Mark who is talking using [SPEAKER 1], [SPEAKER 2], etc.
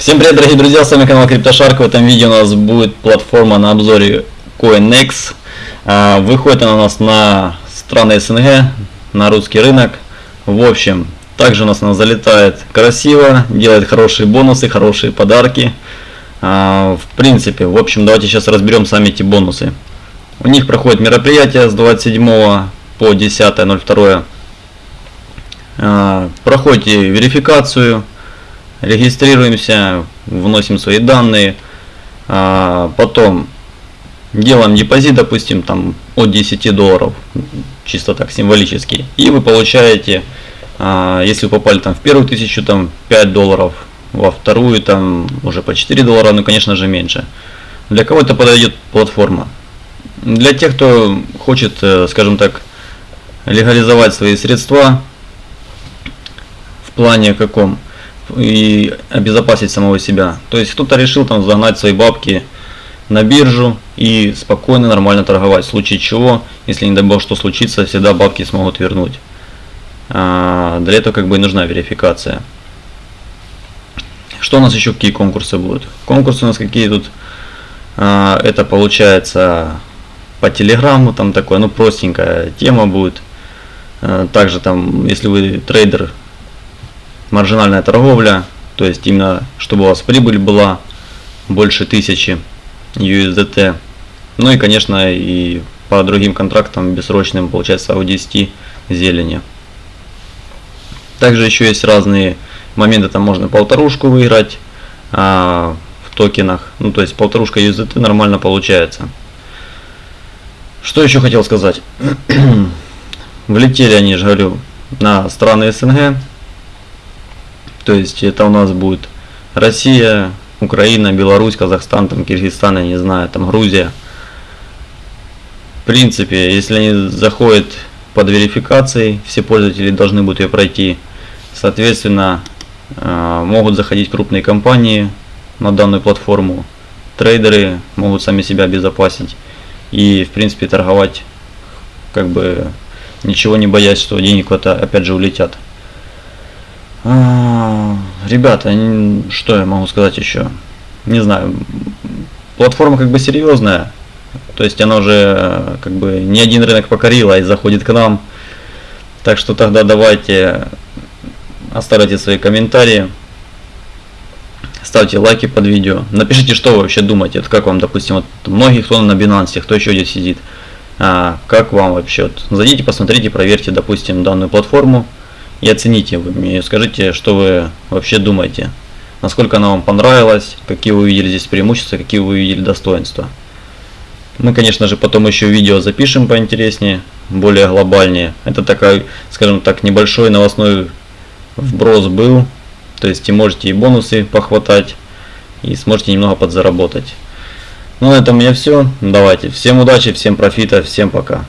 [SPEAKER 1] Всем привет, дорогие друзья, с вами канал CryptoShark. В этом видео у нас будет платформа на обзоре CoinEx. А, выходит она у нас на страны СНГ, на русский рынок. В общем, также у нас она залетает красиво, делает хорошие бонусы, хорошие подарки. А, в принципе, в общем, давайте сейчас разберем сами эти бонусы. У них проходит мероприятие с 27 по 10.02. А, проходите верификацию регистрируемся, вносим свои данные, а, потом делаем депозит, допустим, там от 10 долларов, чисто так символически, и вы получаете, а, если вы попали там в первую тысячу, там 5 долларов, во вторую там уже по 4 доллара, ну конечно же меньше. Для кого это подойдет платформа? Для тех, кто хочет, э, скажем так, легализовать свои средства в плане каком? И обезопасить самого себя. То есть кто-то решил там загнать свои бабки на биржу и спокойно, нормально торговать. В случае чего, если не дай бог что случится, всегда бабки смогут вернуть. А, для этого как бы и нужна верификация. Что у нас еще, какие конкурсы будут? Конкурсы у нас какие тут? А, это получается по телеграмму, там такое, ну простенькая тема будет. А, также там, если вы трейдер маржинальная торговля, то есть именно чтобы у вас прибыль была больше тысячи USDT. Ну и конечно и по другим контрактам бессрочным получается у 10 зелени. Также еще есть разные моменты, там можно полторушку выиграть а, в токенах. Ну то есть полторушка USDT нормально получается. Что еще хотел сказать? Влетели они, же говорю, на страны СНГ. То есть это у нас будет Россия, Украина, Беларусь, Казахстан, там, Киргизстан, я не знаю, там Грузия. В принципе, если они заходят под верификацией, все пользователи должны будут ее пройти. Соответственно, э, могут заходить крупные компании на данную платформу. Трейдеры могут сами себя обезопасить и, в принципе, торговать, как бы, ничего не боясь, что денег опять же улетят. Ребята, что я могу сказать еще? Не знаю. Платформа как бы серьезная. То есть она уже как бы не один рынок покорила и заходит к нам. Так что тогда давайте оставляйте свои комментарии. Ставьте лайки под видео. Напишите, что вы вообще думаете. Вот как вам, допустим, вот многих кто на Binance, кто еще здесь сидит. А, как вам вообще? Вот, зайдите, посмотрите, проверьте, допустим, данную платформу и оцените вы скажите, что вы вообще думаете, насколько она вам понравилась, какие вы увидели здесь преимущества, какие вы увидели достоинства. Мы, конечно же, потом еще видео запишем поинтереснее, более глобальнее. Это такой, скажем так, небольшой новостной вброс был. То есть и можете и бонусы похватать, и сможете немного подзаработать. Ну на этом у меня все. Давайте. Всем удачи, всем профита, всем пока.